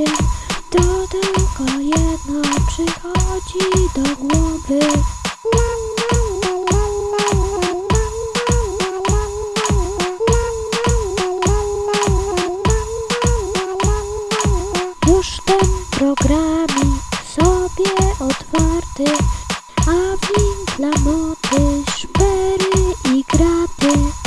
głowy To tylko jedno przychodzi do głowy. Już ten programik sobie otwarty A win dla mody, szpery i graty.